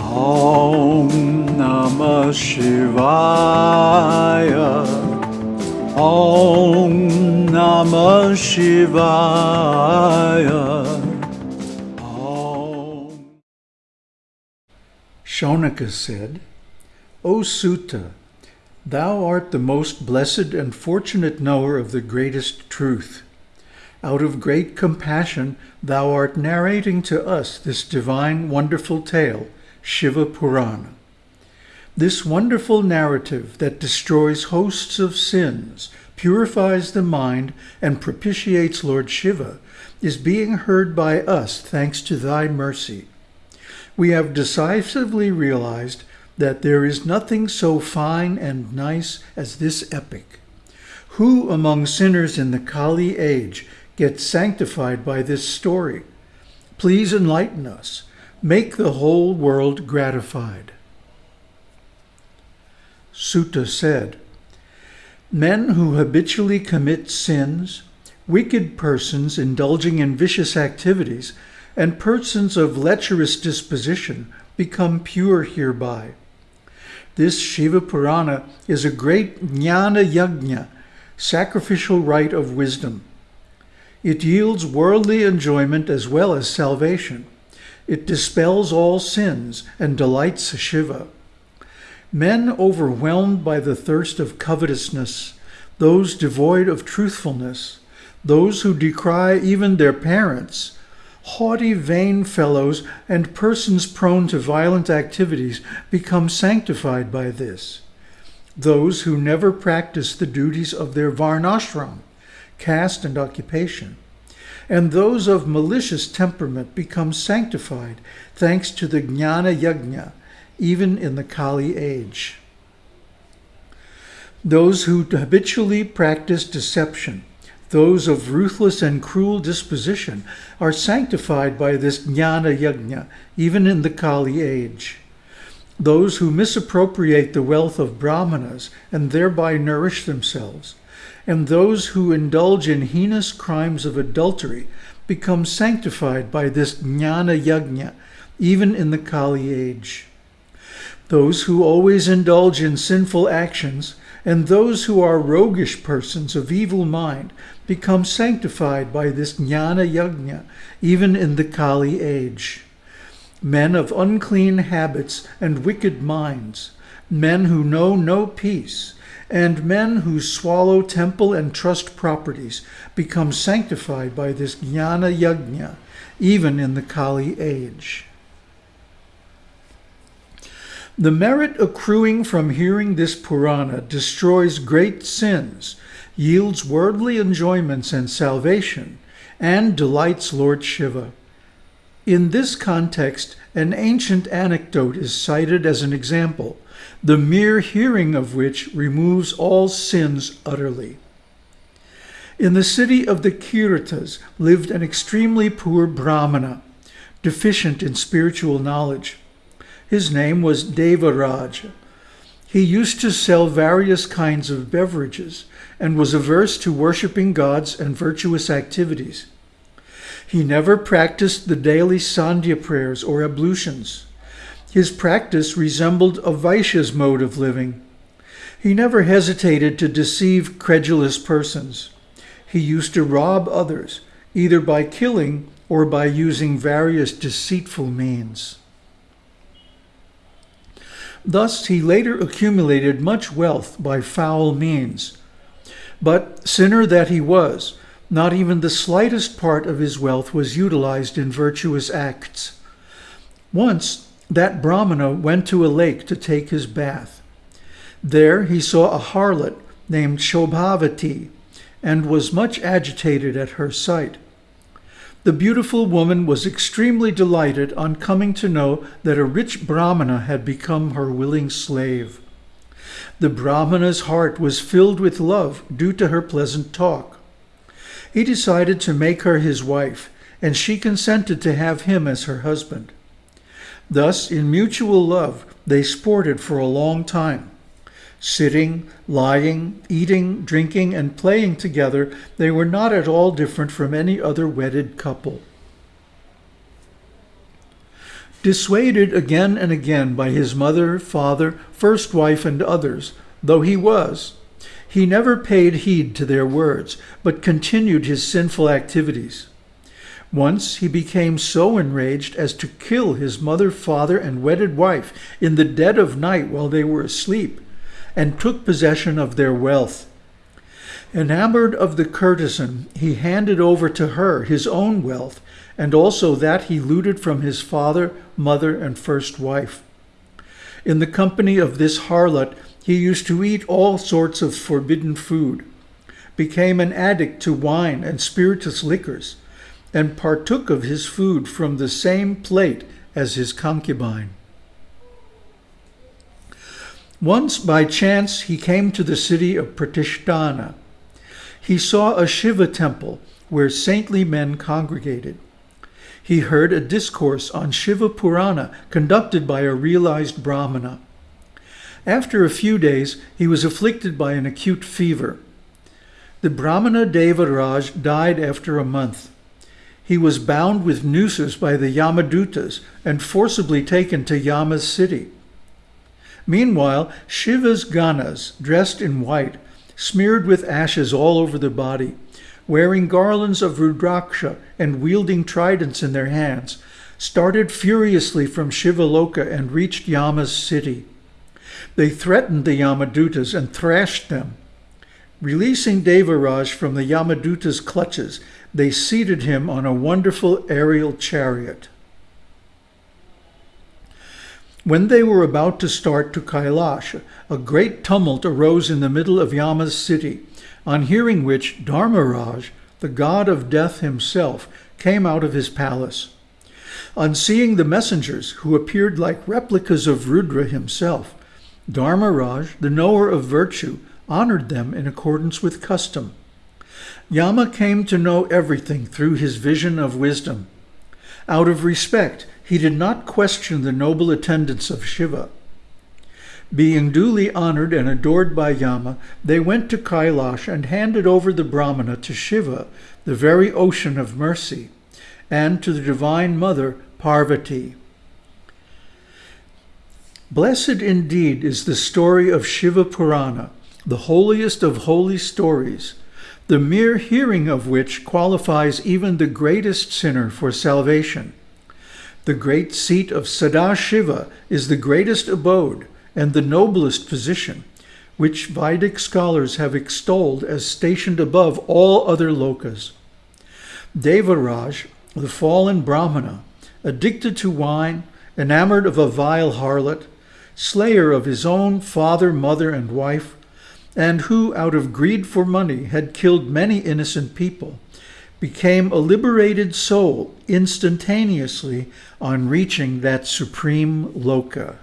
Om Namah Shivaya. Om Namah Shivaya. Om. Shaunaka said, O Suta, thou art the most blessed and fortunate knower of the greatest truth. Out of great compassion, thou art narrating to us this divine, wonderful tale, Shiva Purana. This wonderful narrative that destroys hosts of sins, purifies the mind, and propitiates Lord Shiva is being heard by us thanks to thy mercy. We have decisively realized that there is nothing so fine and nice as this epic. Who among sinners in the Kali age gets sanctified by this story? Please enlighten us. Make the whole world gratified. Suta said, Men who habitually commit sins, wicked persons indulging in vicious activities, and persons of lecherous disposition become pure hereby. This Shiva Purana is a great jnana yajna, sacrificial rite of wisdom. It yields worldly enjoyment as well as salvation. It dispels all sins and delights Shiva. Men overwhelmed by the thirst of covetousness, those devoid of truthfulness, those who decry even their parents, haughty, vain fellows, and persons prone to violent activities become sanctified by this. Those who never practice the duties of their varnashram, caste and occupation, and those of malicious temperament become sanctified thanks to the jnana yajna, even in the Kali age. Those who habitually practice deception, those of ruthless and cruel disposition, are sanctified by this jnana yajna, even in the Kali age. Those who misappropriate the wealth of brahmanas and thereby nourish themselves, and those who indulge in heinous crimes of adultery become sanctified by this jnana yajna, even in the Kali age. Those who always indulge in sinful actions and those who are roguish persons of evil mind become sanctified by this jnana yajna, even in the Kali age. Men of unclean habits and wicked minds, men who know no peace, and men who swallow temple and trust properties become sanctified by this jnana yajna, even in the Kali age. The merit accruing from hearing this Purana destroys great sins, yields worldly enjoyments and salvation, and delights Lord Shiva. In this context, an ancient anecdote is cited as an example, the mere hearing of which removes all sins utterly. In the city of the Kiratas lived an extremely poor Brahmana, deficient in spiritual knowledge. His name was Devaraj. He used to sell various kinds of beverages and was averse to worshipping gods and virtuous activities. He never practiced the daily Sandhya prayers or ablutions. His practice resembled a Vaishya's mode of living. He never hesitated to deceive credulous persons. He used to rob others, either by killing or by using various deceitful means. Thus he later accumulated much wealth by foul means. But sinner that he was, not even the slightest part of his wealth was utilized in virtuous acts. Once that Brahmana went to a lake to take his bath. There he saw a harlot named Shobhavati and was much agitated at her sight. The beautiful woman was extremely delighted on coming to know that a rich Brahmana had become her willing slave. The Brahmana's heart was filled with love due to her pleasant talk. He decided to make her his wife, and she consented to have him as her husband. Thus, in mutual love, they sported for a long time. Sitting, lying, eating, drinking, and playing together, they were not at all different from any other wedded couple. Dissuaded again and again by his mother, father, first wife, and others, though he was, he never paid heed to their words, but continued his sinful activities. Once he became so enraged as to kill his mother, father, and wedded wife in the dead of night while they were asleep, and took possession of their wealth. Enamored of the courtesan, he handed over to her his own wealth, and also that he looted from his father, mother, and first wife. In the company of this harlot, he used to eat all sorts of forbidden food, became an addict to wine and spirituous liquors, and partook of his food from the same plate as his concubine. Once by chance he came to the city of Pratishtana. He saw a Shiva temple where saintly men congregated. He heard a discourse on Shiva Purana conducted by a realized Brahmana. After a few days, he was afflicted by an acute fever. The Brahmana Devaraj died after a month. He was bound with nooses by the Yamadutas and forcibly taken to Yama's city. Meanwhile, Shiva's Ganas, dressed in white, smeared with ashes all over their body, wearing garlands of Rudraksha and wielding tridents in their hands, started furiously from Shivaloka and reached Yama's city. They threatened the Yamadutas and thrashed them. Releasing Devaraj from the Yamaduta's clutches, they seated him on a wonderful aerial chariot. When they were about to start to Kailash, a great tumult arose in the middle of Yama's city, on hearing which Dharmaraj, the god of death himself, came out of his palace. On seeing the messengers, who appeared like replicas of Rudra himself, Dharmaraj, the knower of virtue, honored them in accordance with custom. Yama came to know everything through his vision of wisdom. Out of respect, he did not question the noble attendants of Shiva. Being duly honored and adored by Yama, they went to Kailash and handed over the Brahmana to Shiva, the very ocean of mercy, and to the Divine Mother, Parvati. Blessed indeed is the story of Shiva Purana, the holiest of holy stories, the mere hearing of which qualifies even the greatest sinner for salvation. The great seat of Sadashiva is the greatest abode and the noblest position, which Vedic scholars have extolled as stationed above all other lokas. Devaraj, the fallen Brahmana, addicted to wine, enamored of a vile harlot, slayer of his own father, mother, and wife, and who, out of greed for money, had killed many innocent people, became a liberated soul instantaneously on reaching that supreme loka.